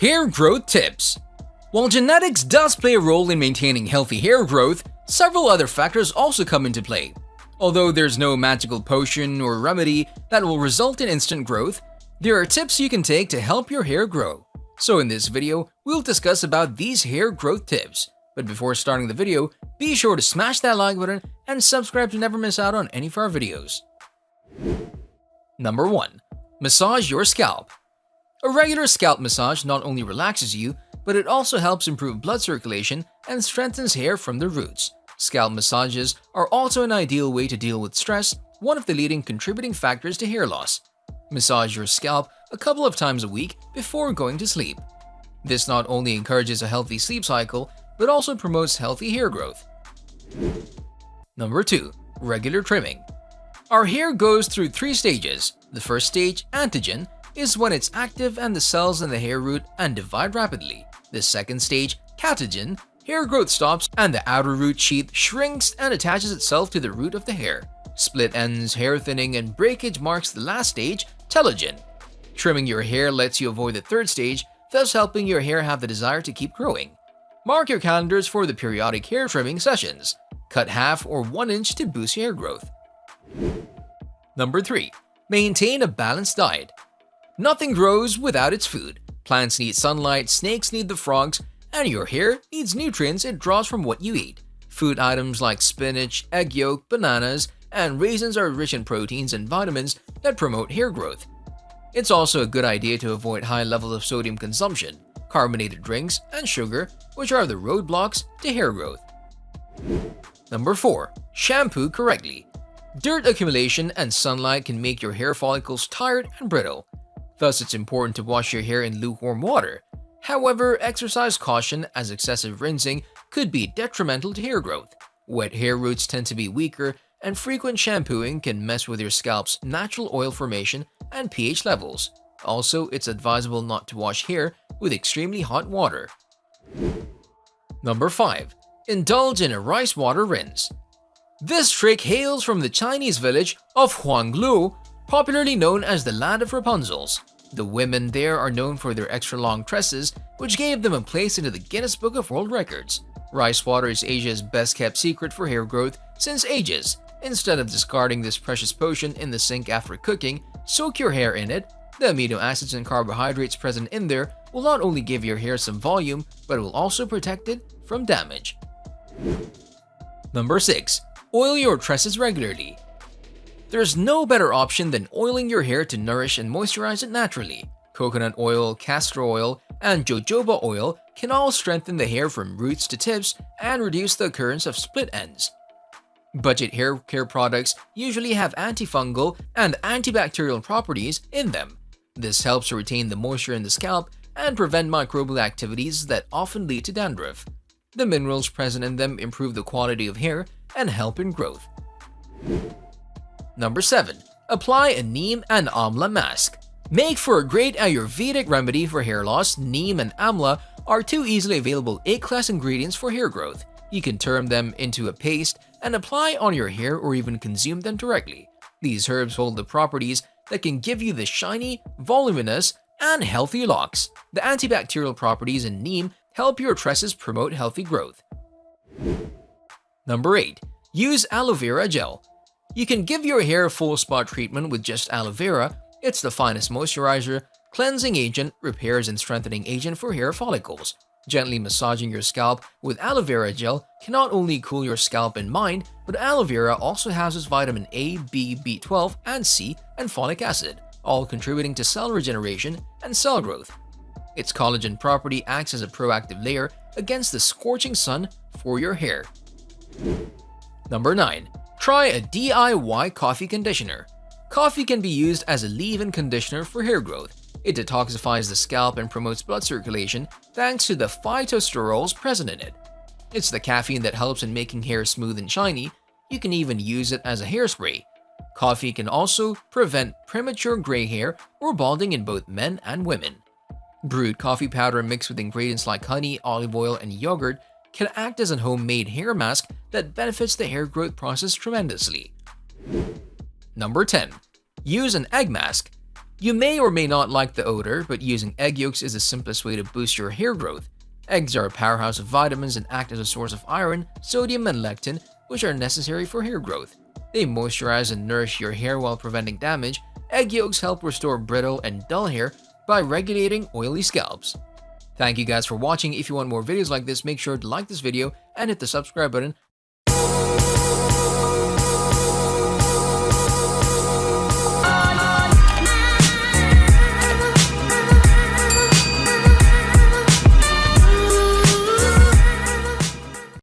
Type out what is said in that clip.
Hair growth tips. While genetics does play a role in maintaining healthy hair growth, several other factors also come into play. Although there's no magical potion or remedy that will result in instant growth, there are tips you can take to help your hair grow. So in this video, we'll discuss about these hair growth tips. But before starting the video, be sure to smash that like button and subscribe to never miss out on any of our videos. Number 1. Massage your scalp. A regular scalp massage not only relaxes you, but it also helps improve blood circulation and strengthens hair from the roots. Scalp massages are also an ideal way to deal with stress, one of the leading contributing factors to hair loss. Massage your scalp a couple of times a week before going to sleep. This not only encourages a healthy sleep cycle, but also promotes healthy hair growth. Number 2. Regular trimming. Our hair goes through three stages. The first stage, anagen, is when it's active and the cells in the hair root and divide rapidly. The second stage, catagen, hair growth stops and the outer root sheath shrinks and attaches itself to the root of the hair. Split ends, hair thinning, and breakage marks the last stage, telogen. Trimming your hair lets you avoid the third stage, thus helping your hair have the desire to keep growing. Mark your calendars for the periodic hair trimming sessions. Cut half or 1 inch to boost hair growth. Number 3. Maintain a balanced diet. Nothing grows without its food. Plants need sunlight, snakes need the frogs, and your hair needs nutrients it draws from what you eat. Food items like spinach, egg yolk, bananas, and raisins are rich in proteins and vitamins that promote hair growth. It's also a good idea to avoid high levels of sodium consumption, carbonated drinks, and sugar, which are the roadblocks to hair growth. Number 4. Shampoo correctly. Dirt accumulation and sunlight can make your hair follicles tired and brittle. Thus, it's important to wash your hair in lukewarm water. However, exercise caution as excessive rinsing could be detrimental to hair growth. Wet hair roots tend to be weaker, and frequent shampooing can mess with your scalp's natural oil formation and pH levels. Also, it's advisable not to wash hair with extremely hot water. Number 5. Indulge in a rice water rinse. This trick hails from the Chinese village of Huangluo, popularly known as the Land of Rapunzels. The women there are known for their extra long tresses, which gave them a place into the Guinness Book of World Records. Rice water is Asia's best kept secret for hair growth since ages. Instead of discarding this precious potion in the sink after cooking, soak your hair in it. The amino acids and carbohydrates present in there will not only give your hair some volume, but will also protect it from damage. Number 6. Oil your tresses regularly. There's no better option than oiling your hair to nourish and moisturize it naturally. Coconut oil, castor oil, and jojoba oil can all strengthen the hair from roots to tips and reduce the occurrence of split ends. Budget hair care products usually have antifungal and antibacterial properties in them. This helps to retain the moisture in the scalp and prevent microbial activities that often lead to dandruff. The minerals present in them improve the quality of hair and help in growth. Number 7. Apply a neem and amla mask. Make for a great Ayurvedic remedy for hair loss, neem and amla are two easily available A-class ingredients for hair growth. You can turn them into a paste and apply on your hair or even consume them directly. These herbs hold the properties that can give you the shiny, voluminous, and healthy locks. The antibacterial properties in neem help your tresses promote healthy growth. Number 8. Use aloe vera gel. You can give your hair a full spa treatment with just aloe vera. It's the finest moisturizer, cleansing agent, repairs and strengthening agent for hair follicles. Gently massaging your scalp with aloe vera gel can not only cool your scalp and mind, but aloe vera also houses vitamin A, B, B12, and C, and folic acid, all contributing to cell regeneration and cell growth. Its collagen property acts as a proactive layer against the scorching sun for your hair. Number 9. Try a DIY coffee conditioner. Coffee can be used as a leave-in conditioner for hair growth. It detoxifies the scalp and promotes blood circulation thanks to the phytosterols present in it. It's the caffeine that helps in making hair smooth and shiny. You can even use it as a hairspray. Coffee can also prevent premature gray hair or balding in both men and women. Brewed coffee powder mixed with ingredients like honey, olive oil, and yogurt can act as a homemade hair mask that benefits the hair growth process tremendously. Number 10. Use an egg mask. You may or may not like the odor, but using egg yolks is the simplest way to boost your hair growth. Eggs are a powerhouse of vitamins and act as a source of iron, sodium, and lectin, which are necessary for hair growth. They moisturize and nourish your hair while preventing damage. Egg yolks help restore brittle and dull hair by regulating oily scalps. Thank you guys for watching. If you want more videos like this, make sure to like this video and hit the subscribe button